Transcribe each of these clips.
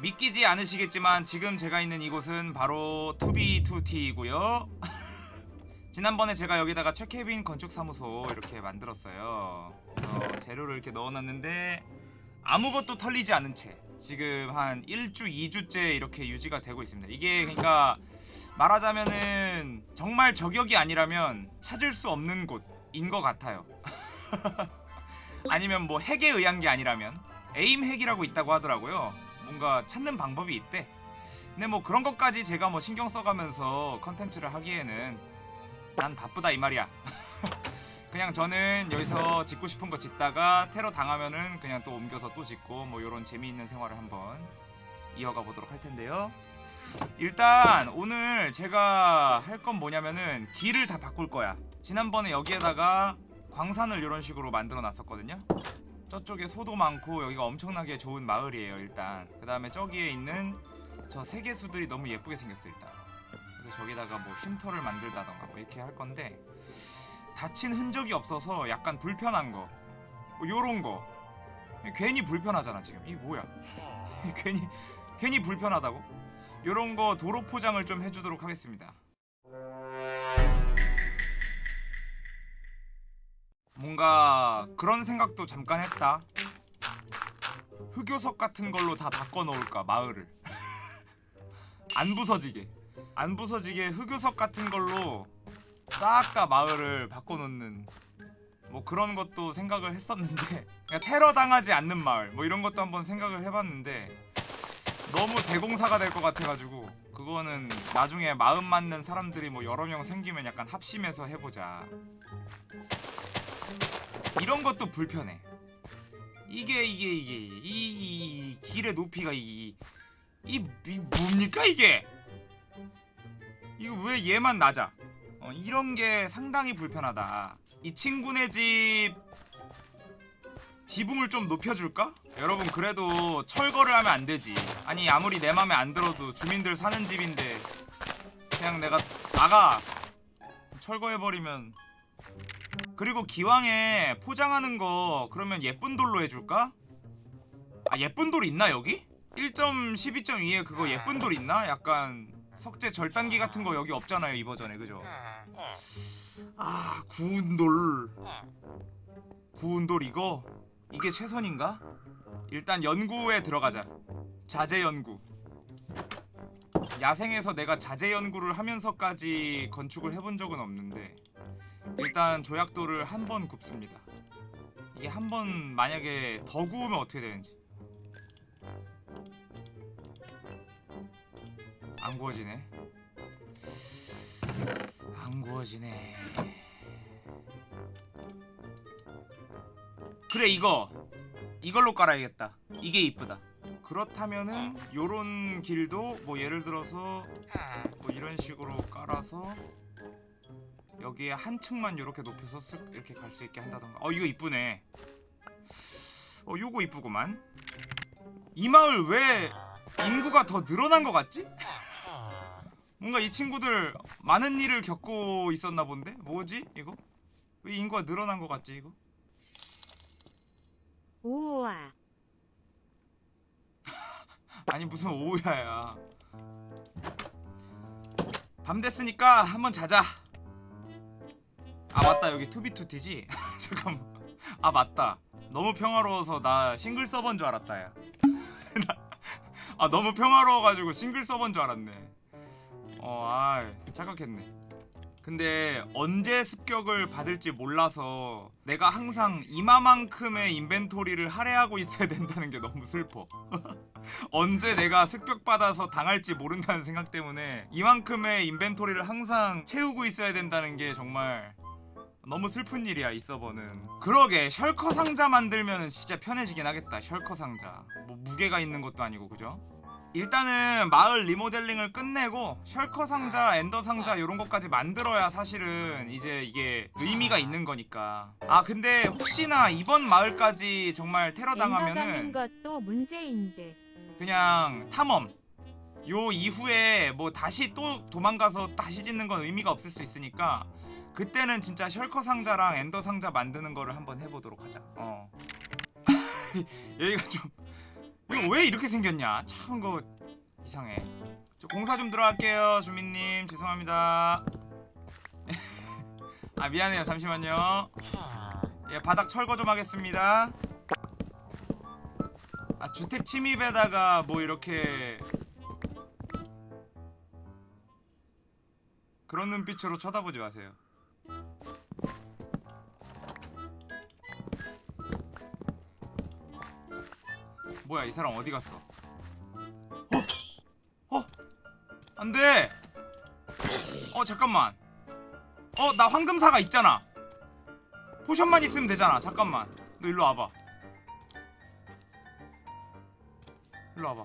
믿기지 않으시겠지만 지금 제가 있는 이곳은 바로 투비2티이고요. 지난번에 제가 여기다가 최케빈 건축사무소 이렇게 만들었어요. 그래서 재료를 이렇게 넣어놨는데 아무것도 털리지 않은 채 지금 한 1주 2주째 이렇게 유지가 되고 있습니다. 이게 그러니까 말하자면은 정말 저격이 아니라면 찾을 수 없는 곳인 것 같아요. 아니면 뭐 핵에 의한 게 아니라면 aim hack이라고 있다고 하더라고요 뭔가 찾는 방법이 있대. 근데 뭐 그런 것까지 제가 뭐 신경 써가면서 컨텐츠를 하기에는 난 바쁘다 이 말이야. 그냥 저는 여기서 짓고 싶은 거 짓다가 테러 당하면은 그냥 또 옮겨서 또 짓고 뭐 요런 재미있는 생활을 한번 이어가 보도록 할 텐데요. 일단 오늘 제가 할 건 뭐냐면은 길을 다 바꿀 거야. 지난번에 여기에다가 광산을 이런 식으로 만들어 놨었거든요 저쪽에 소도 많고 여기가 엄청나게 좋은 마을이에요 일단. 그 다음에 저기에 있는 저 세계수들이 너무 예쁘게 생겼어 일단. 그래서 저기다가 뭐 쉼터를 만들다던가 뭐 이렇게 할 건데 다친 흔적이 없어서 약간 불편한 거. 뭐 요런 거. 괜히 불편하잖아 지금. 이 뭐야? 괜히 괜히 불편하다고? 요런 거 도로 포장을 좀 해주도록 하겠습니다 뭔가 그런 생각도 잠깐 했다. 흑요석 같은 걸로 다 바꿔놓을까 마을을. 안 부서지게. 안 부서지게 흑요석 같은 걸로 싹 다 마을을 바꿔놓는 뭐 그런 것도 생각을 했었는데 그냥 테러 당하지 않는 마을 뭐 이런 것도 한번 생각을 해봤는데 너무 대공사가 될 것 같아가지고 그거는 나중에 마음 맞는 사람들이 뭐 여러 명 생기면 약간 합심해서 해보자 이런 것도 불편해. 이게 이게 이게 이, 이, 이 길의 높이가 이, 이, 이 뭡니까 이게? 이거 왜 얘만 낮아? 어, 이런 게 상당히 불편하다. 이 친구네 집 지붕을 좀 높여줄까? 여러분 그래도 철거를 하면 안 되지. 아니 아무리 내 맘에 안 들어도 주민들 사는 집인데 그냥 내가 나가. 철거해버리면 그리고 기왕에 포장하는 거 그러면 예쁜 돌로 해줄까? 아 예쁜 돌 있나 여기? 1.12.2에 그거 예쁜 돌 있나? 약간 석재 절단기 같은 거 여기 없잖아요 이 버전에 그죠? 아 구운 돌 구운 돌 이거? 이게 최선인가? 일단 연구에 들어가자 자재 연구 야생에서 내가 자재 연구를 하면서까지 건축을 해본 적은 없는데 일단 조약돌을 한 번 굽습니다. 이게 한 번 만약에 더 구우면 어떻게 되는지. 안 구워지네. 안 구워지네. 그래 이거. 이걸로 깔아야겠다. 이게 이쁘다. 그렇다면은 요런 길도 뭐 예를 들어서 뭐 이런 식으로 깔아서 여기에 한 층만 이렇게 높여서 쓱 이렇게 갈 수 있게 한다던가 어 이거 이쁘네 어 요거 이쁘구만 이 마을 왜 인구가 더 늘어난 것 같지? 뭔가 이 친구들 많은 일을 겪고 있었나 본데? 뭐지 이거? 왜 인구가 늘어난 것 같지 이거? 우와. 아니 무슨 오야야 밤 됐으니까 한번 자자 아 맞다. 여기 2b2t지? 잠깐만. 아 맞다. 너무 평화로워서 나 싱글 서버인 줄 알았다 야. 나- 아 너무 평화로워가지고 싱글 서버인 줄 알았네. 어아 착각했네. 근데 언제 습격을 받을지 몰라서 내가 항상 이마만큼의 inventory를 할애하고 있어야 된다는 게 너무 슬퍼. 언제 내가 습격받아서 당할지 모른다는 생각 때문에 이만큼의 inventory를 항상 채우고 있어야 된다는 게 정말 너무 슬픈 일이야 이 서버는 그러게 셜커 상자 만들면 진짜 편해지긴 하겠다 셜커 상자 뭐 무게가 있는 것도 아니고 그죠? 일단은 마을 리모델링을 끝내고 셜커 상자, 엔더 상자 이런 것까지 만들어야 사실은 이제 이게 의미가 있는 거니까 아 근데 혹시나 이번 마을까지 정말 테러 당하면은 것도 문제인 듯. 그냥 탐험 요 이후에 뭐 다시 또 도망가서 다시 짓는 건 의미가 없을 수 있으니까 그때는 진짜 셜커 상자랑 엔더 상자 만드는 거를 한번 해보도록 하자 어 여기가 좀 이거 왜 이렇게 생겼냐? 참 그거 이상해. 저 공사 좀 들어갈게요, 주민님. 죄송합니다. 아 미안해요. 잠시만요. 예, 바닥 철거 좀 하겠습니다. 아 주택 침입에다가 뭐 이렇게 그런 눈빛으로 쳐다보지 마세요. 뭐야 이 사람 어디 갔어? 어? 어? 안 돼! 어 잠깐만 어 나 황금사가 있잖아 포션만 있으면 되잖아 잠깐만 너 일로 와봐 일로 와봐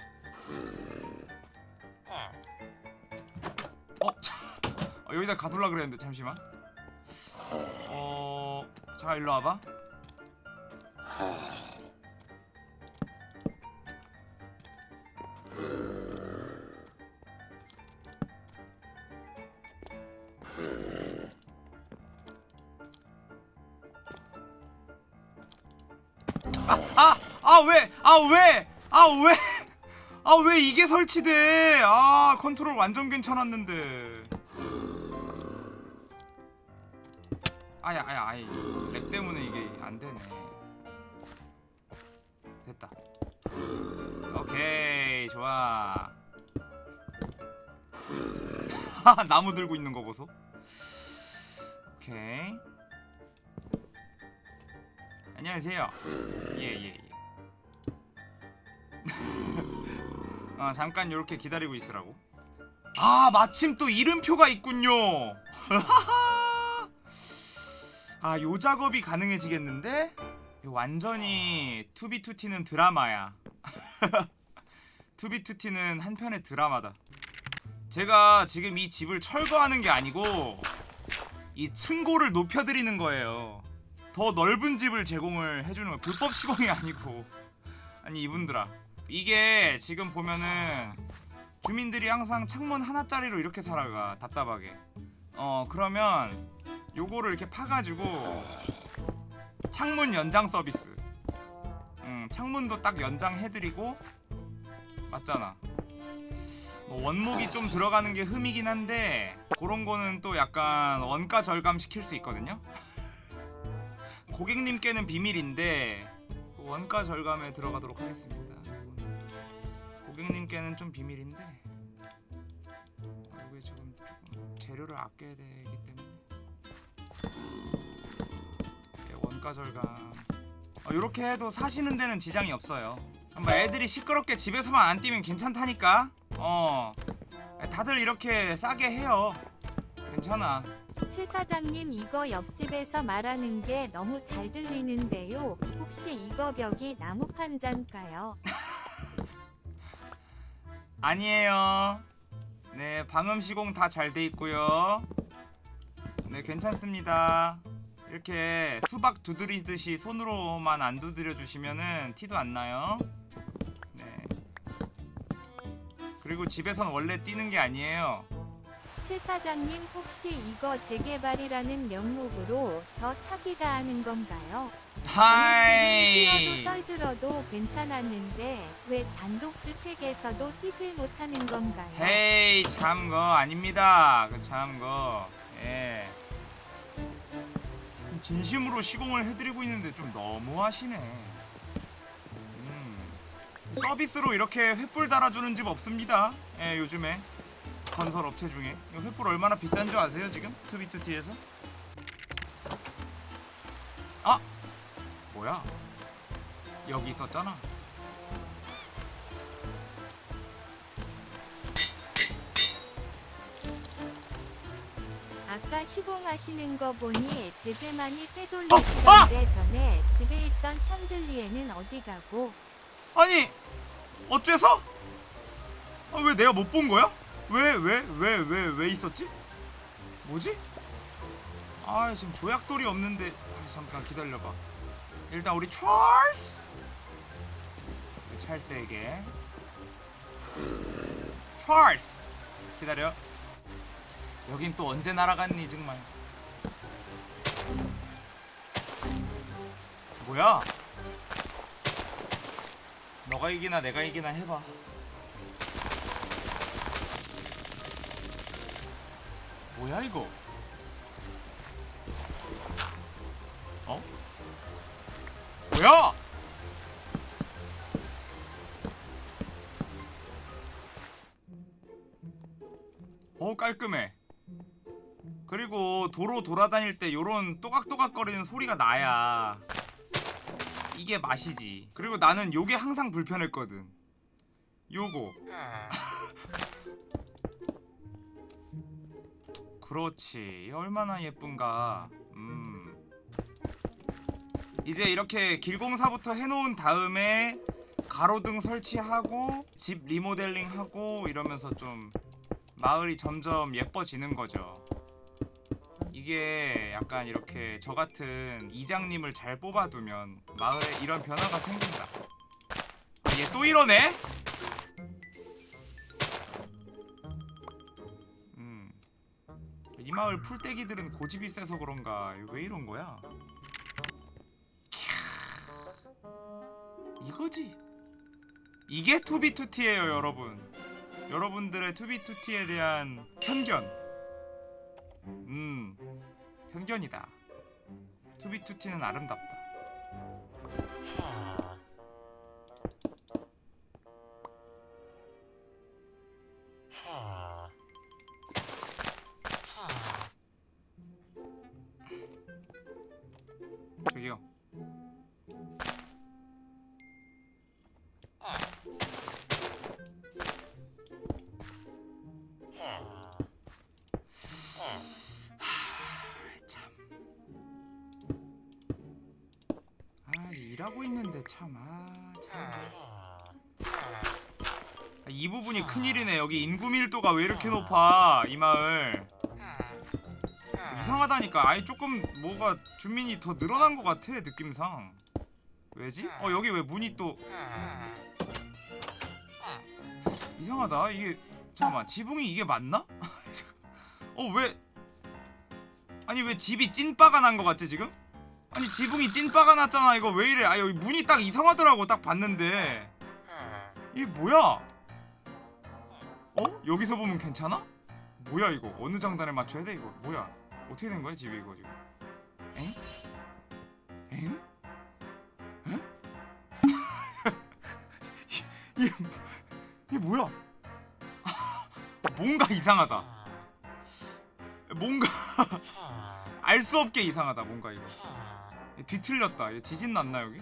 어? 자, 어, 여기다 가둘라 그랬는데 잠시만 어... 잠깐 일로 와봐 아 왜! 아 왜! 아 왜 이게 설치돼! 아 컨트롤 완전 괜찮았는데. 아야 아야 아이. lag 때문에 이게 안 되네. 됐다. 오케이 좋아. 나무 들고 있는 거 보소. 오케이. 안녕하세요. 예예 예, 어, 잠깐 요렇게 기다리고 있으라고. 아 마침 또 이름표가 있군요. 아 요 작업이 가능해지겠는데? 완전히 투비투티는 드라마야. 투비투티는 한편의 드라마다. 제가 지금 이 집을 철거하는 게 아니고 이 층고를 높여드리는 거예요. 더 넓은 집을 제공을 해주는 거야 불법 시공이 아니고. 아니 이분들아 이게 지금 보면은 주민들이 항상 창문 하나짜리로 이렇게 살아가 답답하게. 어 그러면 요거를 이렇게 파가지고 창문 연장 서비스. 음 창문도 딱 연장해드리고 맞잖아. 뭐 원목이 좀 들어가는 게 흠이긴 한데 그런 거는 또 약간 원가 절감 시킬 수 있거든요? 고객님께는 비밀인데 그 원가 절감에 들어가도록 하겠습니다. 고객님께는 좀 비밀인데 아, 이게 지금 조금 재료를 아껴야 되기 때문에 예, 원가 절감 이렇게 해도 사시는 데는 지장이 없어요. 뭐 애들이 시끄럽게 집에서만 안 뛰면 괜찮다니까. 어 다들 이렇게 싸게 해요. 괜찮아. 최 사장님 이거 옆집에서 말하는 게 너무 잘 들리는데요. 혹시 이거 벽이 나무 판자인가요? 아니에요. 네, 방음 시공 다 잘 돼 있고요. 네, 괜찮습니다. 이렇게 수박 두드리듯이 손으로만 안 두드려 주시면은 티도 안 나요. 네. 그리고 집에선 원래 뛰는 게 아니에요. 최 사장님 혹시 이거 재개발이라는 명목으로 저 사기가 하는 건가요? 하이. 뛰어도 떨들어도 괜찮았는데 왜 단독 주택에서도 뛰질 못하는 건가요? 헤이, 참거 아닙니다. 그 참거. 예. 진심으로 시공을 해드리고 있는데 좀 너무하시네. 음. 서비스로 이렇게 횃불 달아주는 집 없습니다. 예, 요즘에 건설 업체 중에 이 횃불 얼마나 비싼 줄 아세요 지금? 투비투티에서? 아, 뭐야? 여기 있었잖아. 아까 시공하시는 거 보니 제재만이 어, 빼돌리시던데 전에 집에 있던 샹들리에는 어디 가고 아니 어째서? 아, 왜 내가 못 본 거야? 왜 왜 왜 왜 왜 있었지? 뭐지? 아 지금 조약돌이 없는데 아, 잠깐 기다려봐 일단 우리 찰스! 찰스에게. 찰스! 기다려. 여긴 또 언제 날아갔니 정말? 뭐야? 너가 이기나 내가 이기나 해봐. 뭐야 이거 뭐야? 어 깔끔해. 그리고 도로 돌아다닐 때 요런 또각또각 거리는 소리가 나야. 이게 맛이지. 그리고 나는 요게 항상 불편했거든. 요거. 그렇지. 얼마나 예쁜가. 음 이제 이렇게 길공사부터 해놓은 다음에 가로등 설치하고 집 리모델링하고 이러면서 좀 마을이 점점 예뻐지는 거죠 이게 약간 이렇게 저 같은 이장님을 잘 뽑아두면 마을에 이런 변화가 생긴다 아, 얘 또 이러네? 음. 이 마을 풀떼기들은 고집이 세서 그런가 왜 이런 거야? 이거지? 이게 투비투티예요 여러분. 여러분들의 투비투티에 대한 편견. 음 편견이다. 투비투티는 아름답다. 저기요 참. 아 참. 아, 이 부분이 큰일이네. 여기 인구 밀도가 왜 이렇게 높아? 이 마을. 이상하다니까. 아예 조금 뭐가 주민이 더 늘어난 것 같아 느낌상. 왜지? 어 여기 왜 문이 또 이상하다. 이게 잠깐만 지붕이 이게 맞나? 어 왜? 아니 왜 집이 찐빠가 난 것 같지 지금? 아니 지붕이 찐빠가 났잖아. 이거 왜 이래? 아 여기 문이 딱 이상하더라고 딱 봤는데. 이게 뭐야? 어? 여기서 보면 괜찮아? 뭐야 이거? 어느 장단에 맞춰야 돼 이거? 뭐야? 어떻게 된 거야 집이 이거 지금? 엥? 엥? 에? 이게, 이게 뭐야? 뭔가 이상하다. 뭔가 알 수 없게 이상하다 뭔가 이거 뒤틀렸다. 지진 났나 여기?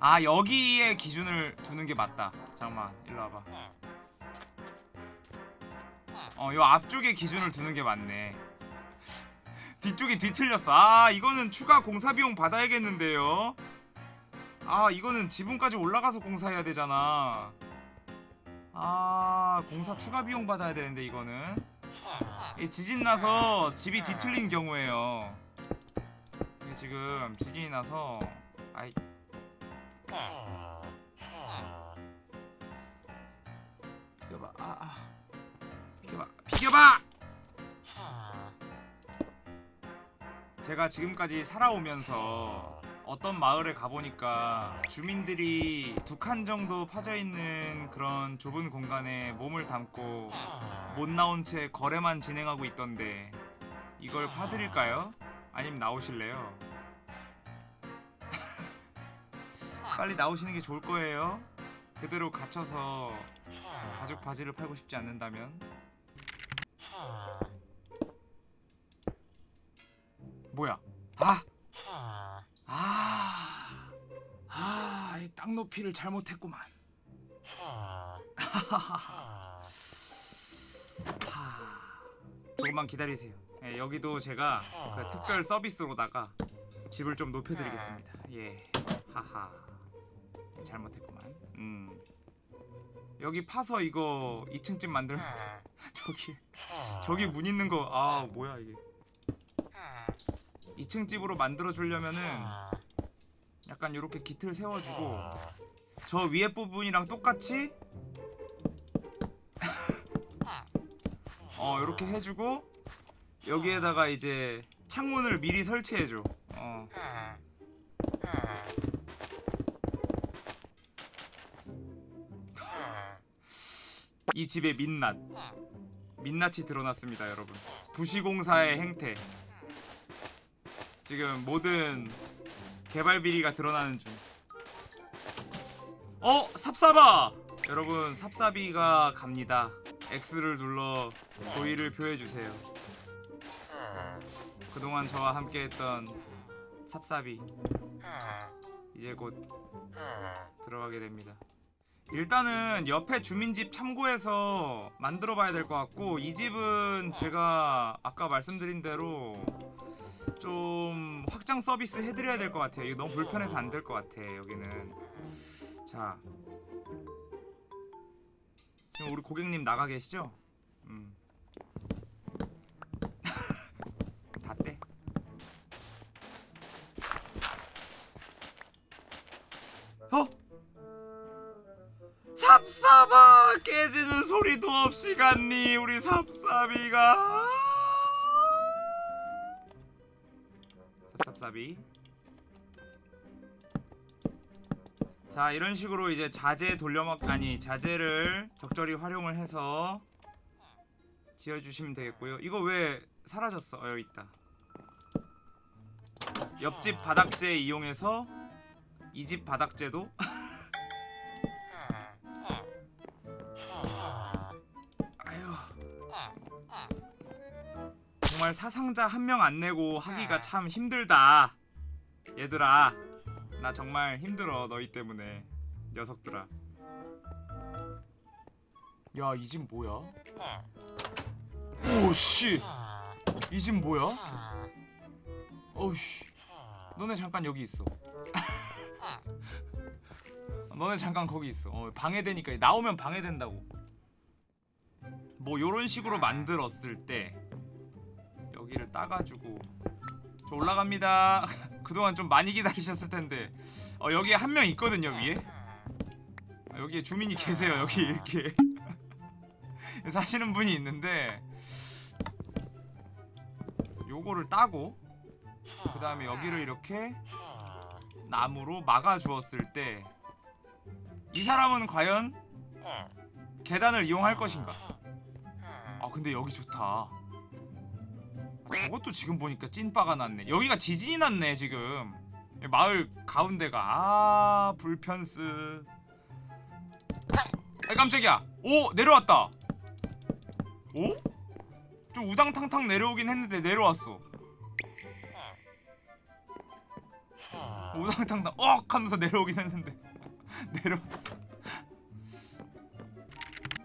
아 여기에 기준을 두는 게 맞다. 잠깐만 일로 와봐. 어요 앞쪽에 기준을 두는 게 맞네. 뒤쪽이 뒤틀렸어. 아 이거는 추가 공사 비용 받아야겠는데요? 아 이거는 지붕까지 올라가서 공사해야 되잖아. 아 공사 추가 비용 받아야 되는데 이거는. 이 지진 나서 집이 뒤틀린 경우에요. 이게 지금 지진이 나서 아이. 비켜봐. 아, 아. 비켜봐. 비켜봐! 제가 지금까지 살아오면서 어떤 마을에 가보니까 주민들이 두 칸 정도 파져 있는 그런 좁은 공간에 몸을 담고 못 나온 채 거래만 진행하고 있던데 이걸 파드릴까요? 아니면 나오실래요? 빨리 나오시는 게 좋을 거예요. 그대로 갇혀서 가죽 바지를 팔고 싶지 않는다면 뭐야? 아! 아! 아, 이 땅 높이를 잘못했구만. 하. 조금만 기다리세요. 예, 여기도 제가 그 특별 서비스로다가 집을 좀 높여드리겠습니다. 예, 하하. 예, 잘못했구만. 음. 여기 파서 이거 2층 집 만들면 저기 저기 문 있는 거 아 뭐야 이게. 2층 집으로 만들어 주려면은 약간 요렇게 기틀 세워주고 저 위에 부분이랑 똑같이 어 요렇게 해주고 여기에다가 이제 창문을 미리 설치해줘. 어. 이 집의 민낯. 민낯이 드러났습니다 여러분. 부시공사의 행태. 지금 모든 개발 비리가 드러나는 중. 어? 삽사바! 여러분 삽사비가 갑니다. X를 눌러 조의를 표해주세요 그동안 저와 함께했던 삽사비 이제 곧 들어가게 됩니다 일단은 옆에 주민집 참고해서 만들어 봐야 될 것 같고 이 집은 제가 아까 말씀드린 대로 좀 확장 서비스 해드려야 될 것 같아요 이거 너무 불편해서 안 될 것 같아 여기는 자 지금 우리 고객님 나가 계시죠? 음. 삽삽아 깨지는 소리도 없이 갔니 우리 삽삽이가? 삽삽삽이. 자 이런 식으로 이제 자재 돌려먹 아니 자재를 적절히 활용을 해서 지어주시면 되겠고요. 이거 왜 사라졌어? 어 여기 있다. 옆집 바닥재 이용해서 이 집 바닥재도 정말 사상자 한 명 안 내고 하기가 참 힘들다. 얘들아 나 정말 힘들어 너희 때문에. 녀석들아. 야 이 집 뭐야? 오씨. 이 집 뭐야? 어우씨. 너네 잠깐 여기 있어. 너네 잠깐 거기 있어. 어, 방해되니까 나오면 방해된다고. 뭐 요런 식으로 만들었을 때 여기를 따가지고. 저 올라갑니다. 그동안 좀 많이 기다리셨을 텐데. 어 여기에 한 명 있거든요 위에. 어, 여기에 주민이 계세요 여기 이렇게. 사시는 분이 있는데. 요거를 따고 그 다음에 여기를 이렇게 나무로 막아 주었을 때 이 사람은 과연 계단을 이용할 것인가? 아 근데 여기 좋다. 아, 저것도 지금 보니까 찐빠가 났네. 여기가 지진이 났네 지금. 마을 가운데가. 아 불편스. 아 깜짝이야. 오 내려왔다. 오? 좀 우당탕탕 내려오긴 했는데 내려왔어. 우당탕탕 억 하면서 내려오긴 했는데 내려왔어.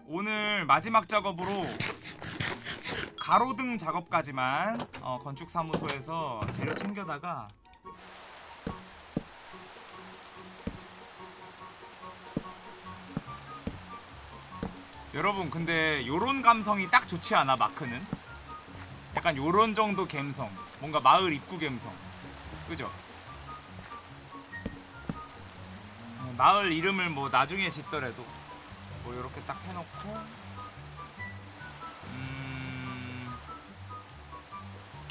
오늘 마지막 작업으로 가로등 작업까지만 어, 건축사무소에서 재료 챙겨다가 여러분 근데 요런 감성이 딱 좋지 않아 마크는? 약간 요런 정도 감성 뭔가 마을 입구 감성 그죠? 어, 마을 이름을 뭐 나중에 짓더라도 뭐 요렇게 딱 해놓고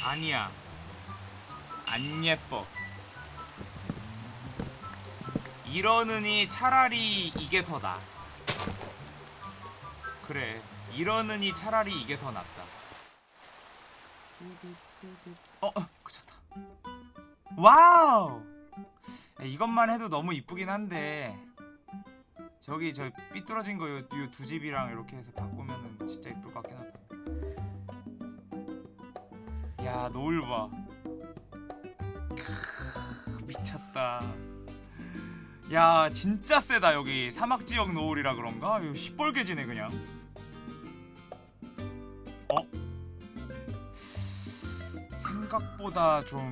아니야. 안 예뻐. 이러느니 차라리 이게 더 나아 그래 이러느니 차라리 이게 더 낫다. 어, 어 그쳤다. 와우! 야, 이것만 해도 너무 이쁘긴 한데. 저기 저 삐뚤어진 거 요 두 집이랑 이렇게 해서 바꾸면은 진짜 이쁠 것 같긴 하다 야 노을 봐 크, 미쳤다. 야 진짜 세다 여기. 사막지역 노을이라 그런가? 이거 시뻘개지네 그냥. 어? 생각보다 좀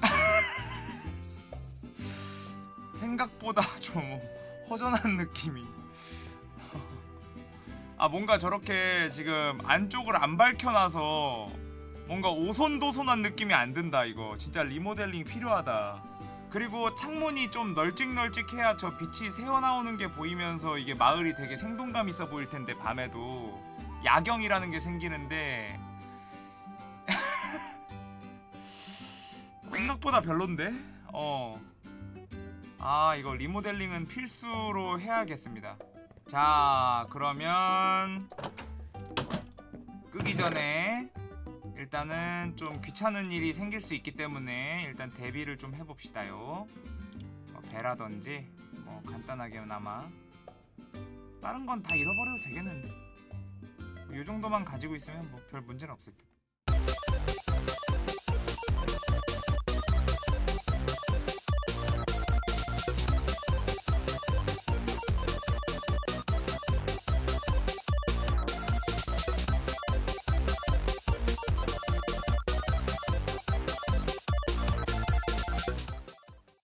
생각보다 좀 허전한 느낌이. 아 뭔가 저렇게 지금 안쪽을 안 밝혀놔서 뭔가 오손도손한 느낌이 안 든다 이거. 진짜 리모델링 필요하다. 그리고 창문이 좀 널찍널찍해야 저 빛이 새어나오는 게 보이면서 이게 마을이 되게 생동감 있어 보일 텐데 밤에도. 야경이라는 게 생기는데. 생각보다 별론데? 어. 아 이거 리모델링은 필수로 해야겠습니다. 자 그러면 끄기 전에 일단은 좀 귀찮은 일이 생길 수 있기 때문에 일단 대비를 좀 해봅시다요. 뭐 배라든지 뭐 간단하게나마 다른 건 다 잃어버려도 되겠는데. 이 정도만 가지고 있으면 뭐 별 문제는 없을 듯